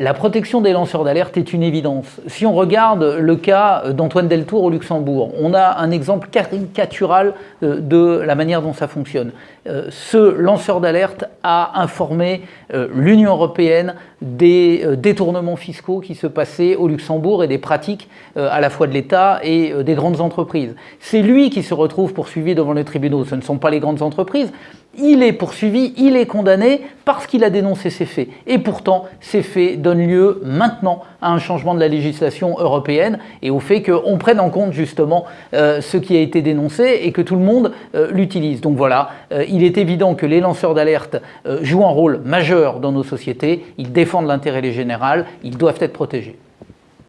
La protection des lanceurs d'alerte est une évidence. Si on regarde le cas d'Antoine Deltour au Luxembourg, on a un exemple caricatural euh, de la manière dont ça fonctionne. Euh, ce lanceur d'alerte a informé euh, l'Union européenne des détournements fiscaux qui se passaient au Luxembourg et des pratiques à la fois de l'État et des grandes entreprises. C'est lui qui se retrouve poursuivi devant les tribunaux, ce ne sont pas les grandes entreprises il est poursuivi, il est condamné parce qu'il a dénoncé ces faits. Et pourtant, ces faits donnent lieu maintenant à un changement de la législation européenne et au fait qu'on prenne en compte justement euh, ce qui a été dénoncé et que tout le monde euh, l'utilise. Donc voilà, euh, il est évident que les lanceurs d'alerte jouent un rôle majeur dans nos sociétés, ils défendent l'intérêt général, ils doivent être protégés.